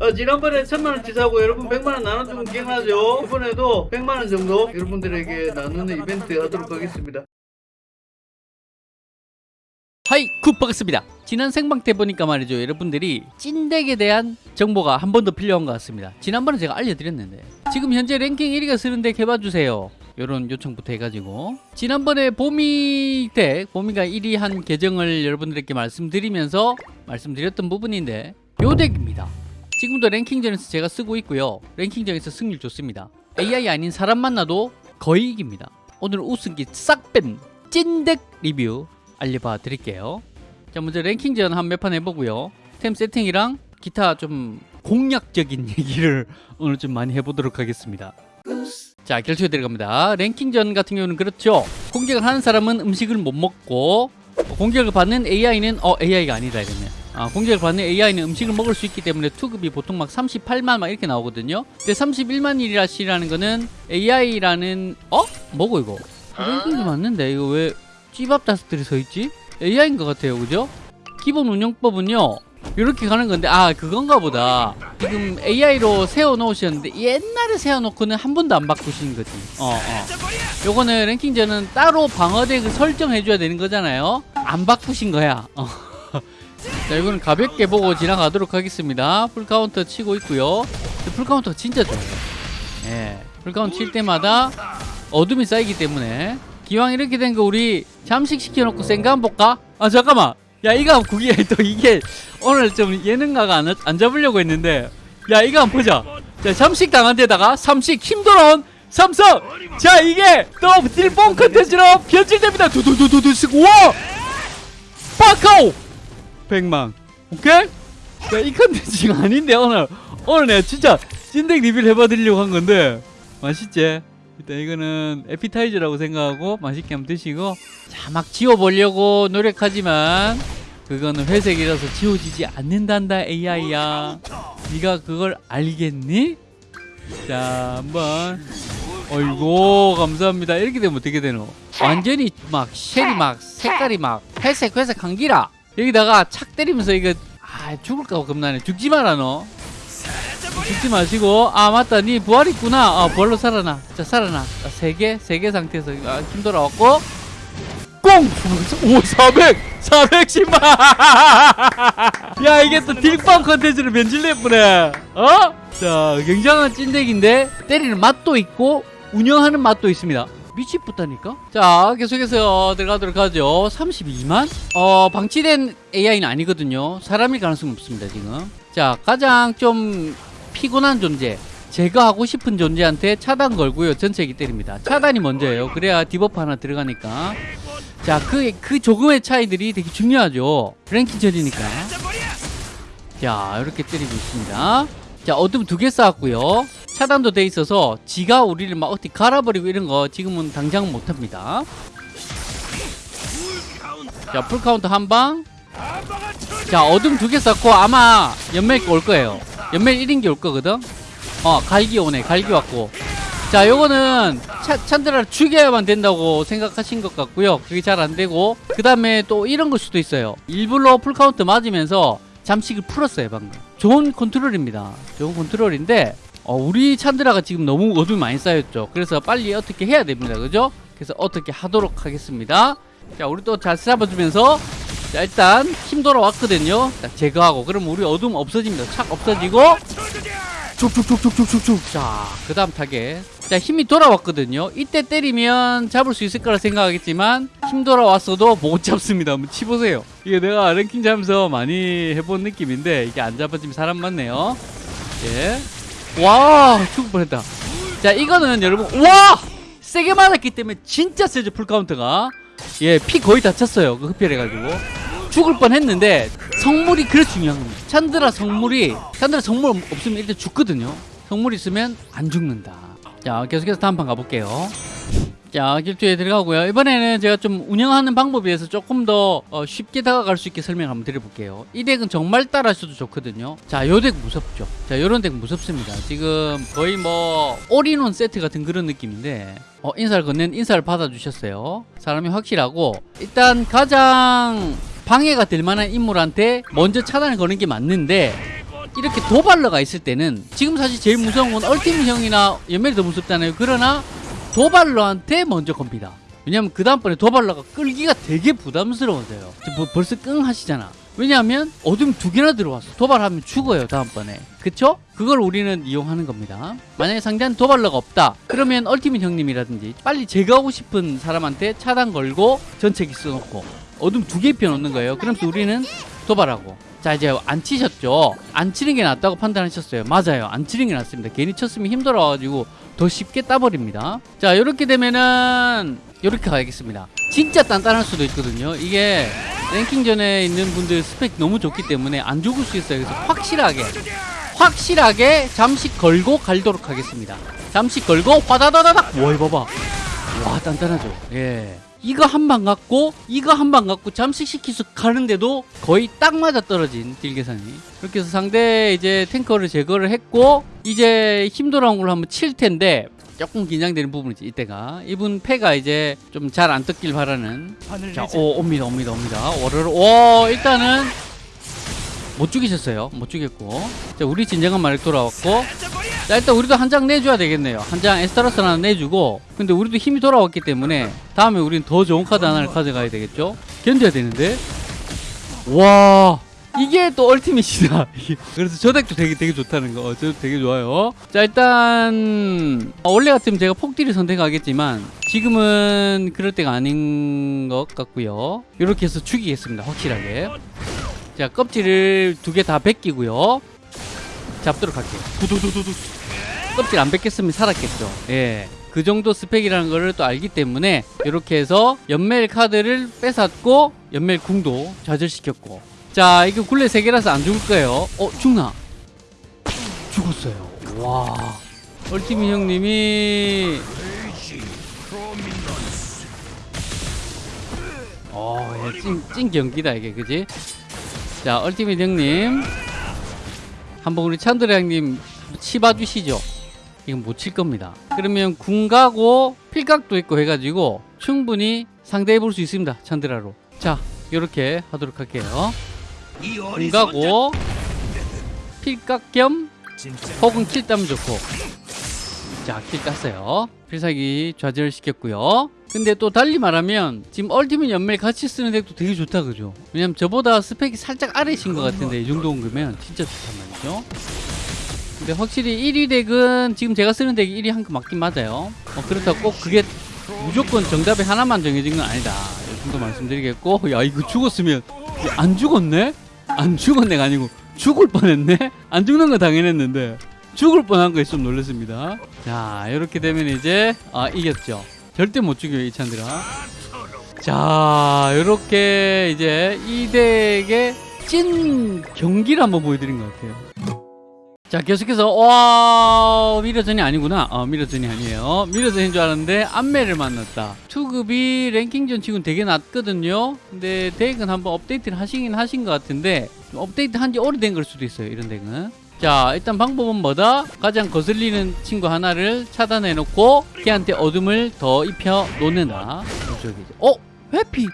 어, 지난번에 천만원 치 사고 여러분 백만원 나눠주면 기억나죠? 이번에도 백만원 정도 여러분들에게 나누는 이벤트 하도록 하겠습니다. Hi good 반갑습니다. 지난 생방 때 보니까 말이죠 여러분들이 찐덱에 대한 정보가 한 번 더 필요한 것 같습니다. 지난번에 제가 알려드렸는데. 지금 현재 랭킹 1위가 쓰는 덱 해봐주세요. 요런 요청부터 해가지고. 지난번에 보미 덱 보미가 1위 한 계정을 여러분들에게 말씀드리면서 말씀드렸던 부분인데 요 덱입니다. 지금도 랭킹전에서 제가 쓰고 있고요. 랭킹전에서 승률 좋습니다. AI 아닌 사람 만나도 거의 이깁니다. 오늘 우승기 싹 뺀 찐덱 리뷰 알려봐 드릴게요. 자 먼저 랭킹전 한 몇 판 해보고요. 템 세팅이랑 기타 좀 공략적인 얘기를 오늘 좀 많이 해보도록 하겠습니다. 자 결투에 들어갑니다. 랭킹전 같은 경우는 그렇죠. 공격을 하는 사람은 음식을 못 먹고 공격을 받는 AI는 어 AI가 아니다 이러면 아, 공격을 받는 AI는 음식을 먹을 수 있기 때문에 투급이 보통 막 38만 막 이렇게 나오거든요 근데 31만 일이라시라는 거는 AI라는 어? 뭐고 이거 랭킹이 맞는데 이거 왜 찌밥 다스들이 서있지? AI인 것 같아요 그죠? 기본 운영법은요 이렇게 가는 건데 아 그건가 보다 지금 AI로 세워놓으셨는데 옛날에 세워놓고는 한 번도 안 바꾸신 거지 어, 어. 요거는 랭킹전은 따로 방어덱을 설정해줘야 되는 거잖아요 안 바꾸신 거야 어. 자 이거는 가볍게 보고 지나가도록 하겠습니다. full counter 치고 있고요. full counter가 진짜 좋아요. 예, full counter 칠 때마다 어둠이 쌓이기 때문에. 기왕 이렇게 된 거 우리 잠식 시켜놓고 생각 한번 볼까? 아 잠깐만. 야 이거 구기야. 또 이게 오늘 좀 예능가가 안, 안 잡으려고 했는데. 야 이거 한번 보자. 자 잠식 당한 데다가 삼식 힘 돌아온 삼성. 자 이게 또 딜뽕 컨텐츠로 변질됩니다. 두두두두두 쓰고. 와! 빠카오 백만 오케이? 자 이 컨텐츠가 아닌데 오늘. 오늘 내가 진짜 찐덱 리뷰를 해봐드리려고 한 건데. 맛있지? 일단 이거는 에피타이저라고 생각하고 맛있게 한번 드시고. 자 막 지워보려고 노력하지만 그거는 회색이라서 지워지지 않는단다 AI야. 네가 그걸 알겠니? 자 한번. 어이구 감사합니다. 이렇게 되면 어떻게 되노? 완전히 막 쉘이 막 색깔이 막 회색 회색 한기라 여기다가 착 때리면서 이거 아 죽을까 겁나네. 죽지 마라 너. 죽지 마시고. 아 맞다. 니 부활 있구나. 아 부활로 살아나. 자 살아나. 세개 세 개 상태에서 아, 힘 돌아왔고. 꽁! 오 400! 410만! 야 이게 또 딜빵 컨텐츠로 변질됐구네 어? 자 굉장한 찐덱인데 때리는 맛도 있고 운영하는 맛도 있습니다 미치겠다니까? 자 계속해서 들어가도록 하죠. 32만? 어 방치된 AI는 아니거든요. 사람일 가능성이 없습니다 지금. 자 가장 좀 피곤한 존재 제가 하고 싶은 존재한테 차단 걸고요. 전체기 때립니다. 차단이 먼저예요. 그래야 debuff 하나 들어가니까. 자 그 그 조금의 차이들이 되게 중요하죠. 랭킹전이니까. 자 이렇게 때리고 있습니다. 자 어둠 두 개 쌓았고요 차단도 돼 있어서 지가 우리를 막 어떻게 갈아버리고 이런 거 지금은 당장 못합니다. 자 full count 한방. 자 어둠 두개 쌓고 아마 연멜 올 거예요. 연멜 1인기 올 거거든? 어 갈기 오네. 갈기 왔고. 자 요거는 차, 찬드라를 죽여야만 된다고 생각하신 것 같고요. 그게 잘 안되고. 그 다음에 또 이런 걸 수도 있어요. 일부러 full count 맞으면서 잠식을 풀었어요 방금. 좋은 컨트롤입니다. 좋은 컨트롤인데 어, 우리 찬드라가 지금 너무 어둠이 많이 쌓였죠. 그래서 빨리 어떻게 해야 됩니다. 그죠? 그래서 어떻게 하도록 하겠습니다. 자 우리 또 잘 잡아주면서 자 일단 힘 돌아왔거든요. 자 제거하고. 그럼 우리 어둠 없어집니다. 착 없어지고. 쭉쭉쭉쭉쭉쭉쭉 자 그 다음 타겟. 자 힘이 돌아왔거든요. 이때 때리면 잡을 수 있을 거라 생각하겠지만 힘 돌아왔어도 못 잡습니다. 한번 치보세요. 이게 내가 랭킹 잡으면서 많이 해본 느낌인데 이게 안 잡아지면 사람 많네요. 예 와 죽을 뻔했다. 자 이거는 여러분 와! 세게 맞았기 때문에 진짜 세죠 full count가. 얘 피 거의 다 찼어요 그 흡혈해가지고. 죽을 뻔했는데 성물이 그래 중요한 겁니다. 찬드라 성물이 찬드라 성물 없으면 일단 죽거든요. 성물 있으면 안 죽는다. 자 계속해서 다음 판 가볼게요 자 길투에 들어가고요. 이번에는 제가 좀 운영하는 방법에 대해서 조금 더 어, 쉽게 다가갈 수 있게 설명 한번 드려볼게요. 이 덱은 정말 따라하셔도 좋거든요. 자 요 덱 무섭죠? 자 요런 덱 무섭습니다. 지금 거의 뭐 올인원 세트 같은 그런 느낌인데 어, 인사를 건넨 인사를 받아주셨어요. 사람이 확실하고 일단 가장 방해가 될 만한 인물한테 먼저 차단을 거는 게 맞는데 이렇게 도발러가 있을 때는 지금 사실 제일 무서운 건 얼티밋 형이나 연멜이 더 무섭잖아요. 그러나 도발러한테 먼저 겁니다. 왜냐면 그 다음번에 도발러가 끌기가 되게 부담스러워져요. 뭐 벌써 끙 하시잖아. 왜냐하면 어둠 두 개나 들어왔어. 도발하면 죽어요 다음번에. 그쵸? 그걸 우리는 이용하는 겁니다. 만약에 상대한 도발러가 없다. 그러면 얼티밋 형님이라든지 빨리 제거하고 싶은 사람한테 차단 걸고 전체기 써놓고 어둠 두개 피워놓는 거예요. 그러면서 우리는 도발하고. 자 이제 안 치셨죠? 안 치는 게 낫다고 판단하셨어요. 맞아요. 안 치는 게 낫습니다. 괜히 쳤으면 힘들어가지고 더 쉽게 따버립니다. 자 이렇게 되면은 이렇게 가야겠습니다. 진짜 단단할 수도 있거든요. 이게 랭킹전에 있는 분들 스펙 너무 좋기 때문에 안 죽을 수 있어요. 그래서 확실하게 확실하게 잠식 걸고 갈도록 하겠습니다. 잠식 걸고 화다다다닥. 와 이거 봐봐. 와 단단하죠. 예. 이거 한 방 갖고 이거 한 방 갖고 잠식 시키서 가는데도 거의 딱 맞아 떨어진 딜 계산이. 그렇게 해서 상대 이제 탱커를 제거를 했고 이제 힘 돌아온 걸로 한번 칠 텐데 조금 긴장되는 부분이지 이때가 이분 패가 이제 좀 잘안 떴길 바라는 자, 오, 옵니다, 옵니다, 옵니다. 오르르, 오, 일단은 못 죽이셨어요. 못 죽였고. 자, 우리 진정한 마력 돌아왔고. 자, 일단 우리도 한 장 내줘야 되겠네요. 한 장 에스타로스 하나 내주고. 근데 우리도 힘이 돌아왔기 때문에 다음에 우린 더 좋은 카드 하나를 가져가야 되겠죠? 견뎌야 되는데. 와. 이게 또 얼티밋이다. 그래서 저 덱도 되게 되게 좋다는 거. 어, 저 되게 좋아요. 자 일단 어, 원래 같으면 제가 폭딜을 선택하겠지만 지금은 그럴 때가 아닌 것 같고요. 이렇게 해서 죽이겠습니다. 확실하게. 자 껍질을 두 개 다 벗기고요. 잡도록 할게요. 두두두두두. 껍질 안 벗겼으면 살았겠죠. 예. 그 정도 스펙이라는 거를 또 알기 때문에 이렇게 해서 연멜 카드를 뺏었고 연멜 궁도 좌절시켰고 자 이거 굴레 세 개라서 안 죽을 거예요 어 죽나 죽었어요 와 얼티밋 형님이 어 찐 찐 경기다 이게 그지 자 ultimate 형님 한번 우리 찬드라 형님 치봐 주시죠. 이건 못 칠 겁니다. 그러면 궁 가고 필각도 있고 해가지고 충분히 상대해 볼 수 있습니다. 찬드라로. 자 이렇게 하도록 할게요. 궁 가고 필각 겸 혹은 kill 따면 좋고. 자 kill 땄어요. 필살기 좌절시켰고요 근데 또 달리 말하면 지금 ultimate 연멜 같이 쓰는 덱도 되게 좋다 그죠? 왜냐면 저보다 스펙이 살짝 아래신 것 같은데 이 정도 옮기면 진짜 좋단 말이죠. 근데 확실히 1위 덱은 지금 제가 쓰는 덱이 1위 한 거 맞긴 맞아요. 어, 그렇다고 꼭 그게 무조건 정답이 하나만 정해진 건 아니다. 이 정도 말씀드리겠고 야 이거 죽었으면 안 죽었네? 안 죽은 애가 아니고 죽을 뻔했네? 안 죽는 거 당연했는데 죽을 뻔한 거에 좀 놀랐습니다. 자 이렇게 되면 이제 아 이겼죠 절대 못 죽여요 이 찬드라 자 이렇게 이제 이 덱의 찐 경기를 한번 보여드린 것 같아요. 자 계속해서 와 mirror전이 아니구나. 어 mirror전이 아니에요. mirror전인 줄 알았는데 안매를 만났다. 투급이 랭킹전 치고는 되게 낮거든요. 근데 덱은 한번 업데이트를 하시긴 하신 것 같은데 좀 업데이트 한 지 오래된 걸 수도 있어요 이런 덱은 자 일단 방법은 뭐다 가장 거슬리는 친구 하나를 차단해 놓고 걔한테 어둠을 더 입혀 놓는다 어 회피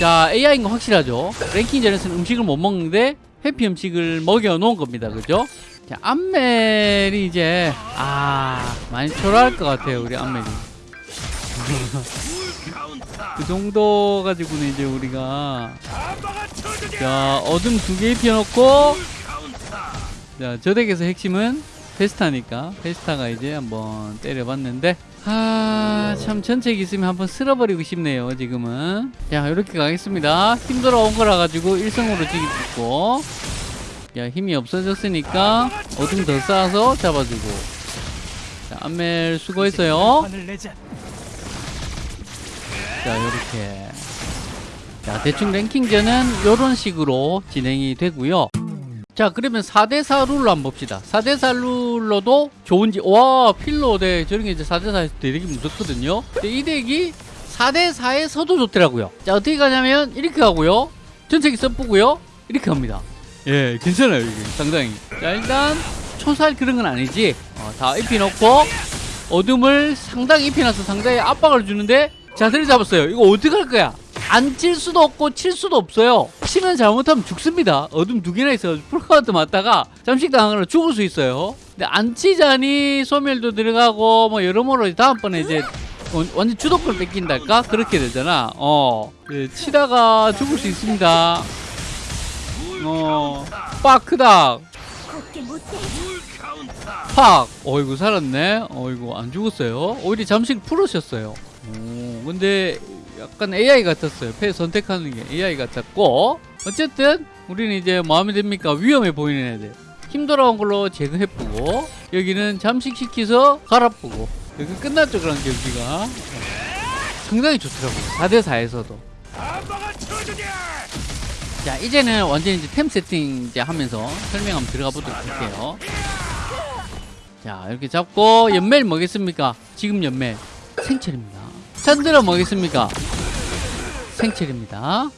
자 AI인 거 확실하죠 랭킹전에서는 음식을 못 먹는데 해피 음식을 먹여 놓은 겁니다. 그죠? 자, 암멜이 이제 아 많이 초라할 것 같아요. 우리 암멜이. 그 정도 가지고는 이제 우리가 자 어둠 두 개 입혀놓고 자저 덱에서 핵심은 페스타니까 페스타가 이제 한번 때려봤는데 아참 전책 있으면 한번 쓸어버리고 싶네요 지금은. 자 이렇게 가겠습니다. 힘들어 온 거라 가지고 일성으로 찍고. 야 힘이 없어졌으니까 어둠 더 쌓아서 잡아주고. 자 안멜 수고했어요 자 요렇게. 자 대충 랭킹전은 요런 식으로 진행이 되고요. 자 그러면 4대4 룰로 한번 봅시다. 4대4 룰로도 좋은지 와 필로. 대 저런 게 이제 4대4에서 되게 무섭거든요. 근데 이 덱이 4대4에서도 좋더라고요. 자 어떻게 가냐면 이렇게 가고요. 전체기 써보고요. 이렇게 갑니다. 예 괜찮아요 이게. 상당히. 자 일단 초살 그런 건 아니지. 어, 다 입혀놓고 어둠을 상당히 입혀놔서 상당히 압박을 주는데 자세를 잡았어요 이거 어떻게 할 거야 안 칠 수도 없고 칠 수도 없어요. 치면 잘못하면 죽습니다. 어둠 두 개나 있어. full count 맞다가 잠식 당하거나 죽을 수 있어요. 근데 안 치자니 소멸도 들어가고 뭐 여러모로 다음번에 이제 완- 완전 주도권 뺏긴달까 그렇게 되잖아. 어 예, 치다가 죽을 수 있습니다. 어 빠크닥. 팍! 어이구 살았네. 어이구 안 죽었어요. 오히려 잠식 풀으셨어요. 오, 근데 약간 AI 같았어요. 패 선택하는 게 AI 같았고 어쨌든 우리는 이제 마음에 듭니까? 위험해 보이는 애들. 힘 돌아온 걸로 제거해보고 여기는 잠식시켜서 갈아보고 여기 끝났죠 그런 경기가 상당히 좋더라고요 4대4에서도 자 이제는 완전히 이제 템 세팅 이제 하면서 설명 한번 들어가 보도록 할게요 자 이렇게 잡고 연멜 뭐겠습니까? 지금 연멜 생철입니다. 찬드라 뭐겠습니까? 생철입니다.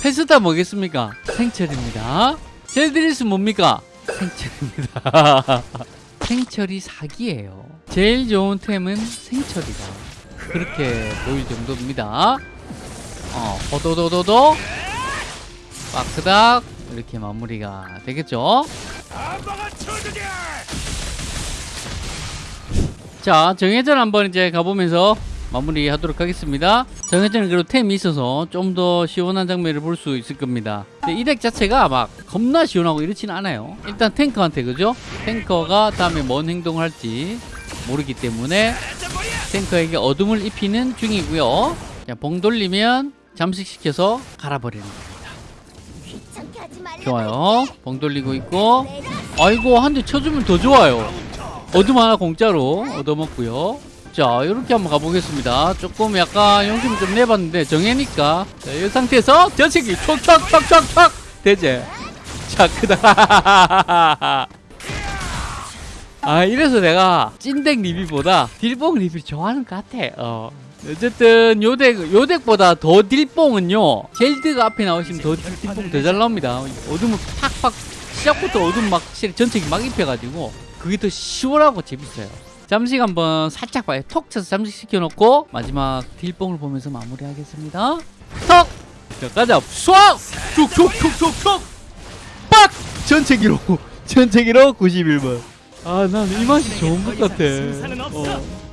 페스타 뭐겠습니까? 생철입니다. 젤드리스 뭡니까? 생철입니다. 생철이 사기예요. 제일 좋은 템은 생철이다. 그렇게 보일 정도입니다. 어, 호도도도도 빠크닥 이렇게 마무리가 되겠죠? 자 정해전 한번 이제 가보면서 마무리하도록 하겠습니다. 정해전은 그래도 템이 있어서 좀 더 시원한 장면을 볼 수 있을 겁니다. 이 덱 자체가 막 겁나 시원하고 이렇지는 않아요. 일단 탱커한테 그죠? 탱커가 다음에 뭔 행동을 할지 모르기 때문에 탱커에게 어둠을 입히는 중이고요. 자, 봉 돌리면 잠식시켜서 갈아버리는 겁니다. 좋아요. 봉 돌리고 있고. 아이고 한 대 쳐주면 더 좋아요. 어둠 하나 공짜로 얻어먹고요 자 이렇게 한번 가보겠습니다. 조금 약간 용심 좀 내봤는데 정해니까. 자, 이 상태에서 전체기 촉촉촉촉촉. 되지 자 크다. 아 이래서 내가 찐덱 리뷰보다 딜뽕 리뷰 좋아하는 것 같아. 어. 어쨌든 요덱 요덱보다 더 딜뽕은요 젤드가 앞에 나오시면 더 딜- 딜뽕 더 잘 나옵니다. 어둠을 팍팍 시작부터 어둠 막 실- 전체기 막 입혀가지고 그게 더 시원하고 재밌어요 잠식 한번 살짝 봐요 톡 쳐서 잠식 시켜놓고 마지막 딜뽕을 보면서 마무리하겠습니다 톡! 자 가자 쏴! 툭툭툭툭툭 빡! 전체기로 전체기로 91번 아난 이 맛이 좋은 것 같아 어.